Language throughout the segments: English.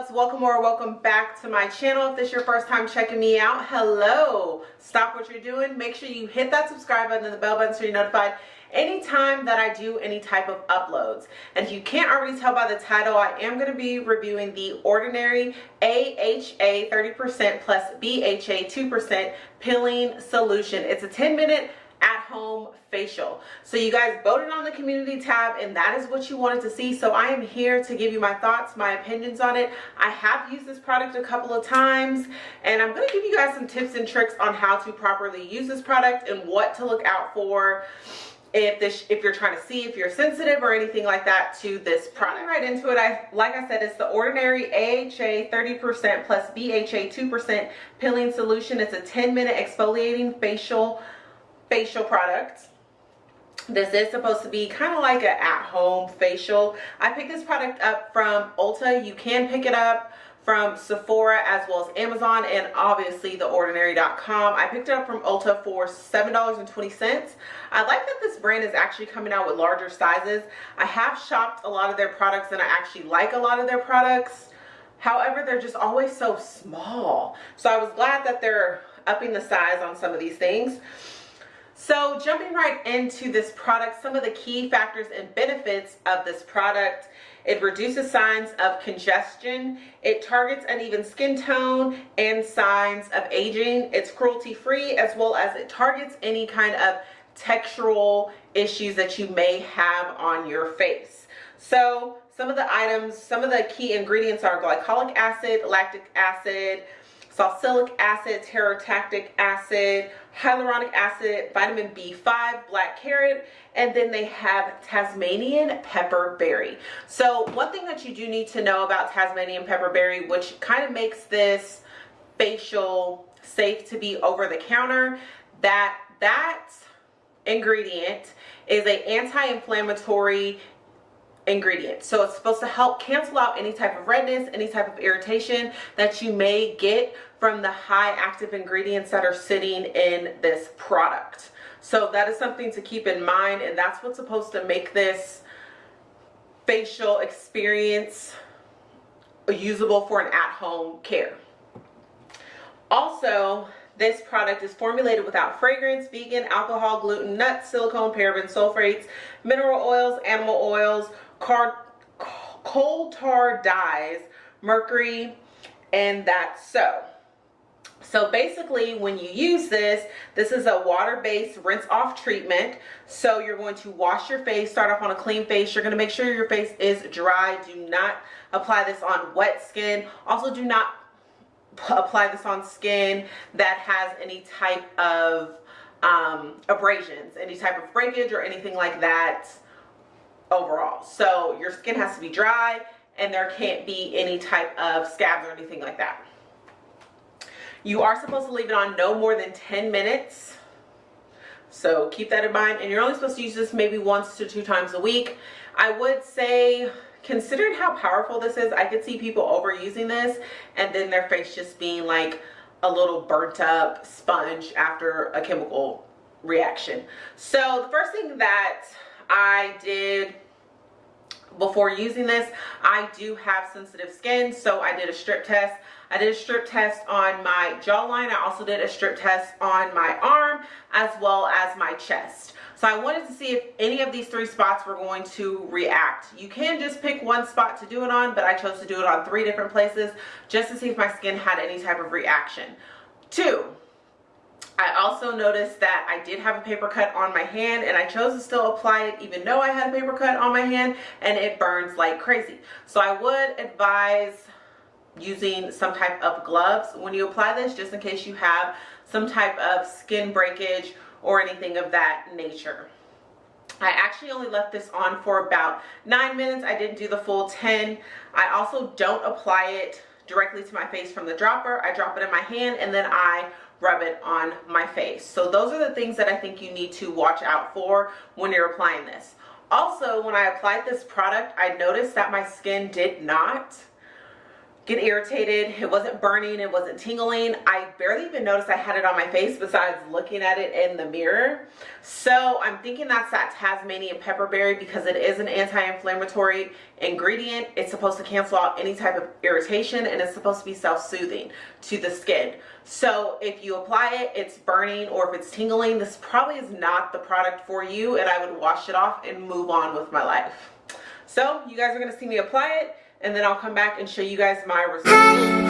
loves welcome or welcome back to my channel. If this is your first time checking me out hello. Stop what you're doing. Make sure you hit that subscribe button and the bell button so you're notified anytime that I do any type of uploads. And if you can't already tell by the title I am going to be reviewing the ordinary AHA 30% plus BHA 2% peeling solution. It's a 10 minute at-home facial. So you guys voted on the community tab and that is what you wanted to see. So i am here to give you my thoughts my opinions on it. I have used this product a couple of times and i'm going to give you guys some tips and tricks on how to properly use this product and what to look out for if this if you're trying to see if you're sensitive or anything like that to this product. Right into it i like i said it's the ordinary aha 30 percent plus bha 2 percent peeling solution. It's a 10 minute exfoliating facial facial product this is supposed to be kind of like an at-home facial i picked this product up from ulta you can pick it up from Sephora as well as Amazon and obviously theordinary.com. I picked it up from Ulta for $7.20. I like that this brand is actually coming out with larger sizes. I have shopped a lot of their products and I actually like a lot of their products. However, they're just always so small. So I was glad that they're upping the size on some of these things. So jumping right into this product, some of the key factors and benefits of this product. It reduces signs of congestion. It targets uneven skin tone and signs of aging. It's cruelty free as well as it targets any kind of textural issues that you may have on your face. So some of the items, some of the key ingredients are glycolic acid, lactic acid, salicylic acid, teratactic acid, hyaluronic acid, vitamin B5, black carrot, and then they have Tasmanian pepper berry. So one thing that you do need to know about Tasmanian pepper berry, which kind of makes this facial safe to be over the counter, that that ingredient is a anti-inflammatory ingredient so it's supposed to help cancel out any type of redness any type of irritation that you may get from the high active ingredients that are sitting in this product. So that is something to keep in mind and that's what's supposed to make this facial experience usable for an at-home care. Also this product is formulated without fragrance, vegan, alcohol, gluten, nuts, silicone, paraben, sulfates, mineral oils, animal oils, car, coal tar dyes, mercury, and that's so. So basically when you use this, this is a water-based rinse off treatment. So you're going to wash your face, start off on a clean face. You're going to make sure your face is dry. Do not apply this on wet skin. Also do not apply this on skin that has any type of um, abrasions, any type of breakage or anything like that overall. So your skin has to be dry and there can't be any type of scabs or anything like that. You are supposed to leave it on no more than 10 minutes. So keep that in mind. And you're only supposed to use this maybe once to two times a week. I would say considering how powerful this is, I could see people overusing this and then their face just being like a little burnt up sponge after a chemical reaction. So the first thing that I did before using this i do have sensitive skin so i did a strip test. I did a strip test on my jawline. I also did a strip test on my arm as well as my chest. So i wanted to see if any of these three spots were going to react. You can just pick one spot to do it on but i chose to do it on three different places just to see if my skin had any type of reaction. Two I also noticed that I did have a paper cut on my hand and I chose to still apply it even though I had a paper cut on my hand and it burns like crazy. So I would advise using some type of gloves when you apply this just in case you have some type of skin breakage or anything of that nature. I actually only left this on for about nine minutes. I didn't do the full 10. I also don't apply it directly to my face from the dropper. I drop it in my hand and then I rub it on my face. So those are the things that I think you need to watch out for when you're applying this. Also, when I applied this product, I noticed that my skin did not get irritated. It wasn't burning, it wasn't tingling. I barely even noticed I had it on my face besides looking at it in the mirror. So I'm thinking that's that Tasmanian pepperberry because it is an anti-inflammatory ingredient. It's supposed to cancel out any type of irritation and it's supposed to be self-soothing to the skin. So if you apply it, it's burning or if it's tingling, this probably is not the product for you and I would wash it off and move on with my life. So you guys are going to see me apply it and then I'll come back and show you guys my results.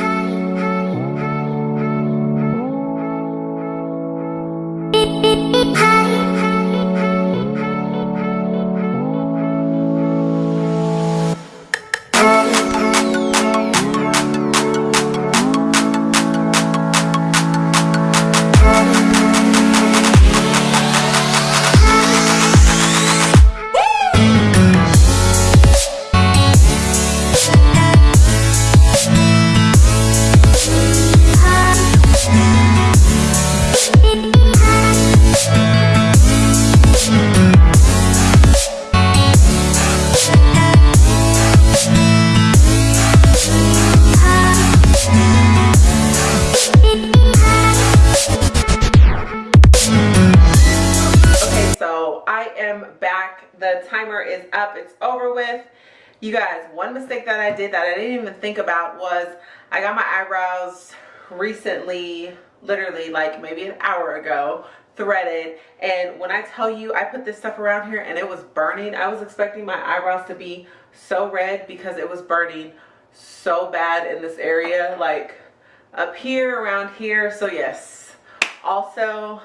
The timer is up. It's over with. You guys one mistake that i did that i didn't even think about was i got my eyebrows recently literally like maybe an hour ago threaded. And when i tell you i put this stuff around here and it was burning. I was expecting my eyebrows to be so red because it was burning so bad in this area like up here around here. So yes. Also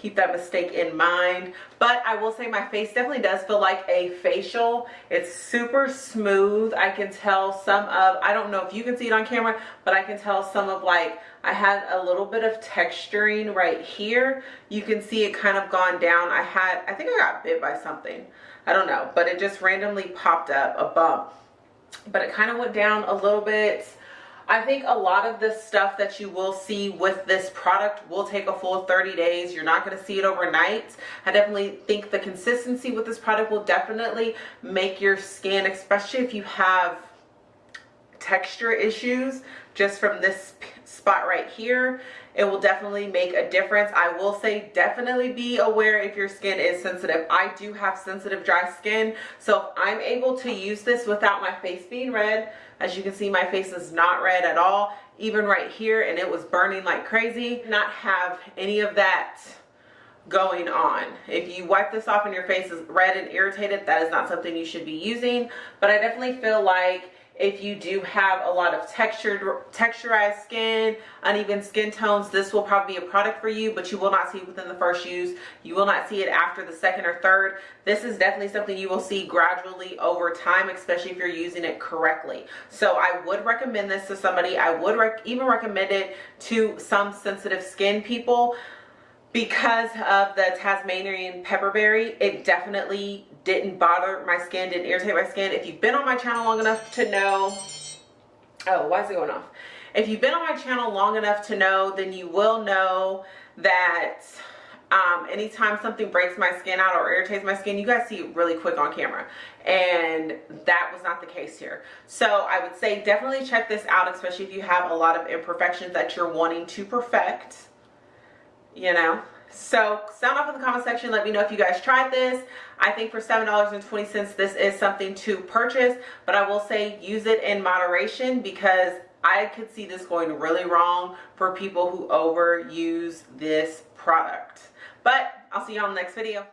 keep that mistake in mind. But i will say my face definitely does feel like a facial. It's super smooth. I can tell some of i don't know if you can see it on camera but i can tell some of like i had a little bit of texturing right here. You can see it kind of gone down. I had i think i got bit by something. I don't know. But it just randomly popped up a bump. But it kind of went down a little bit I think a lot of the stuff that you will see with this product will take a full 30 days. You're not going to see it overnight. I definitely think the consistency with this product will definitely make your skin, especially if you have texture issues just from this spot right here it will definitely make a difference i will say definitely be aware if your skin is sensitive i do have sensitive dry skin so i'm able to use this without my face being red as you can see, my face is not red at all, even right here, and it was burning like crazy. Not have any of that going on. If you wipe this off and your face is red and irritated, that is not something you should be using. But I definitely feel like if you do have a lot of textured texturized skin uneven skin tones this will probably be a product for you but you will not see it within the first use. You will not see it after the second or third. This is definitely something you will see gradually over time especially if you're using it correctly. So i would recommend this to somebody. I would rec even recommend it to some sensitive skin people. Because of the Tasmanian pepperberry, it definitely didn't bother my skin, didn't irritate my skin. If you've been on my channel long enough to know, oh, why is it going off? If you've been on my channel long enough to know, then you will know that um, anytime something breaks my skin out or irritates my skin, you guys see it really quick on camera. And that was not the case here. So I would say definitely check this out, especially if you have a lot of imperfections that you're wanting to perfect you know so sound off in the comment section. Let me know if you guys tried this. I think for seven dollars and 20 cents this is something to purchase but i will say use it in moderation because i could see this going really wrong for people who overuse this product. But i'll see you on the next video